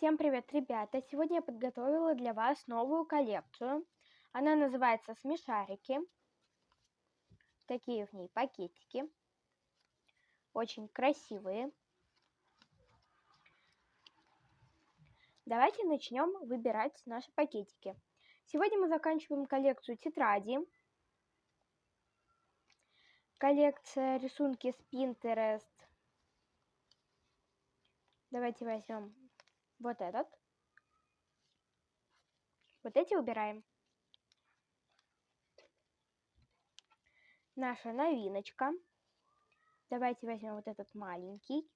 Всем привет, ребята! Сегодня я подготовила для вас новую коллекцию. Она называется «Смешарики». Такие в ней пакетики. Очень красивые. Давайте начнем выбирать наши пакетики. Сегодня мы заканчиваем коллекцию тетради. Коллекция рисунки с Pinterest. Давайте возьмем вот этот. Вот эти убираем. Наша новиночка. Давайте возьмем вот этот маленький.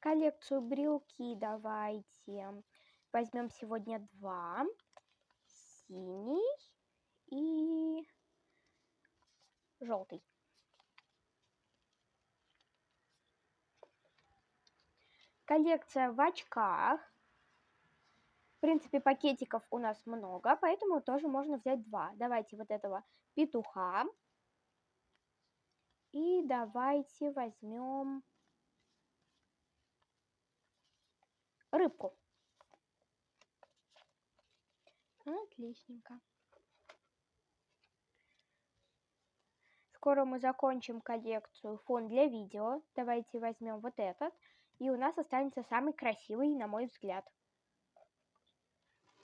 Коллекцию брелки давайте. Возьмем сегодня два. Синий и желтый. Коллекция в очках. В принципе, пакетиков у нас много, поэтому тоже можно взять два. Давайте вот этого петуха. И давайте возьмем рыбку. Отличненько. Скоро мы закончим коллекцию фон для видео. Давайте возьмем вот этот. И у нас останется самый красивый, на мой взгляд.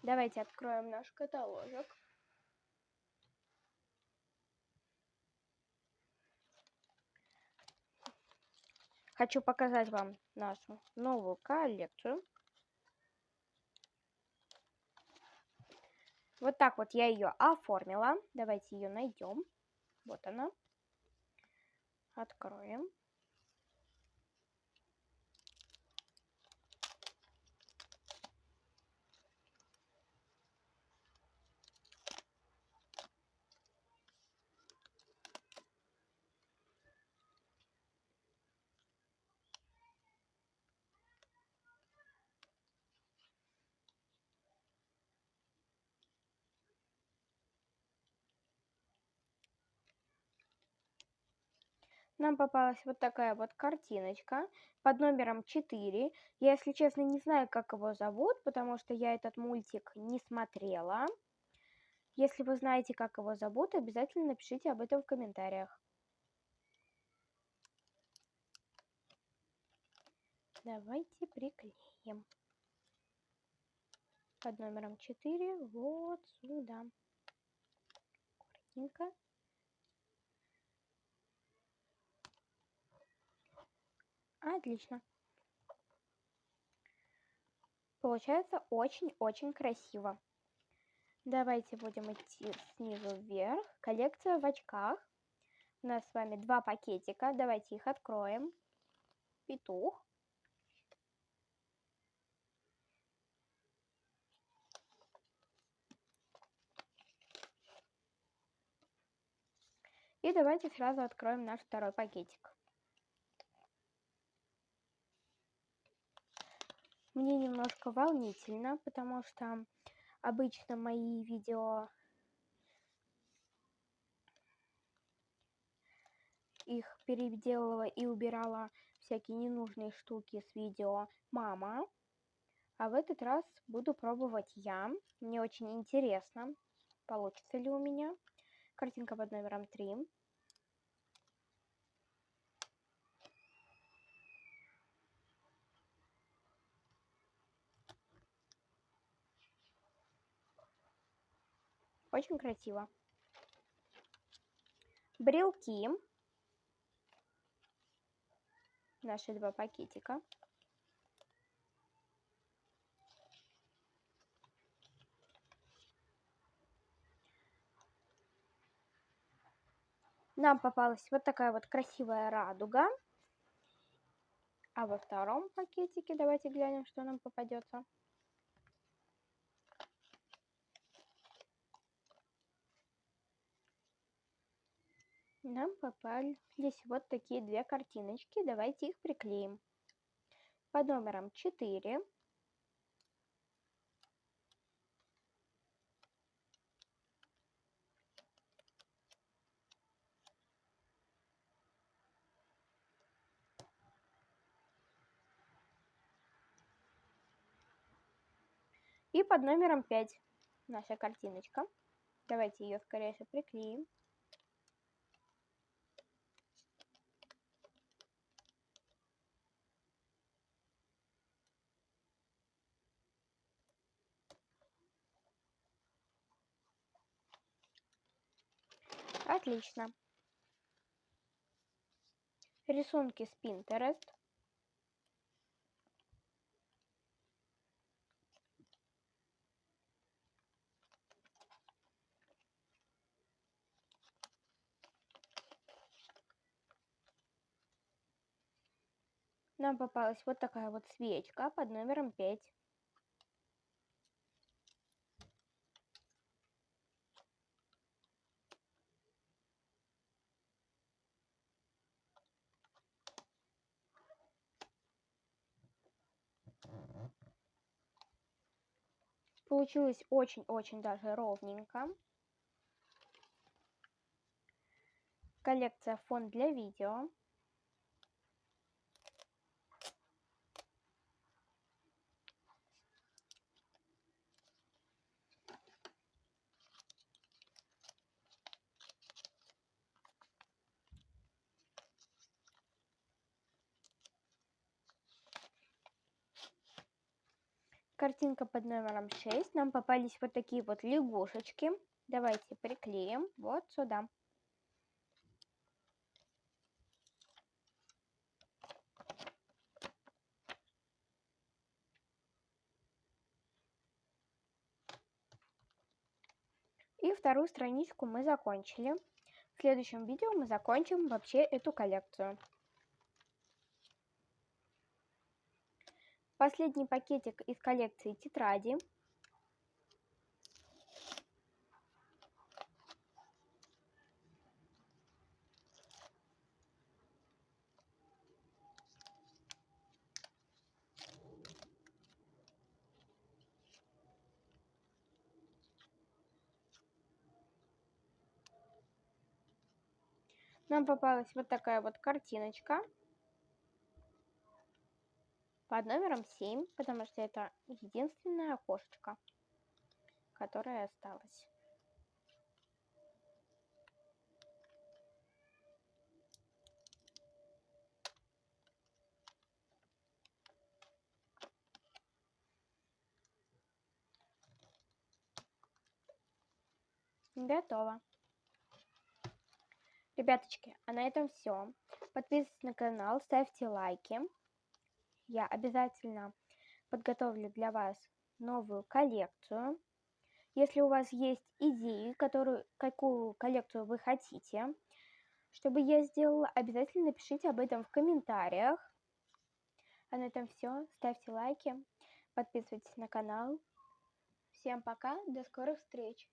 Давайте откроем наш каталожек. Хочу показать вам нашу новую коллекцию. Вот так вот я ее оформила. Давайте ее найдем. Вот она. Откроем. Нам попалась вот такая вот картиночка под номером 4. Я, если честно, не знаю, как его зовут, потому что я этот мультик не смотрела. Если вы знаете, как его зовут, обязательно напишите об этом в комментариях. Давайте приклеим. Под номером 4 вот сюда. Аккуратненько. Отлично. Получается очень-очень красиво. Давайте будем идти снизу вверх. Коллекция в очках. У нас с вами два пакетика. Давайте их откроем. Петух. И давайте сразу откроем наш второй пакетик. Мне немножко волнительно, потому что обычно мои видео их переделала и убирала всякие ненужные штуки с видео мама. А в этот раз буду пробовать я. Мне очень интересно, получится ли у меня. Картинка под номером 3. Очень красиво. Брелки. Наши два пакетика. Нам попалась вот такая вот красивая радуга. А во втором пакетике давайте глянем, что нам попадется. Нам попались вот такие две картиночки. Давайте их приклеим. под номером 4. И под номером 5 наша картиночка. Давайте ее скорее же приклеим. Отлично. Рисунки с Pinterest. Нам попалась вот такая вот свечка под номером 5. Получилось очень-очень даже ровненько. Коллекция фон для видео. Картинка под номером 6 нам попались вот такие вот лягушечки. Давайте приклеим вот сюда. И вторую страничку мы закончили. В следующем видео мы закончим вообще эту коллекцию. Последний пакетик из коллекции тетради. Нам попалась вот такая вот картиночка под номером 7, потому что это единственное окошечко, которое осталось. Готово. Ребяточки, а на этом все. Подписывайтесь на канал, ставьте лайки я обязательно подготовлю для вас новую коллекцию. Если у вас есть идеи, которую, какую коллекцию вы хотите, чтобы я сделала, обязательно напишите об этом в комментариях. А на этом все. Ставьте лайки, подписывайтесь на канал. Всем пока, до скорых встреч!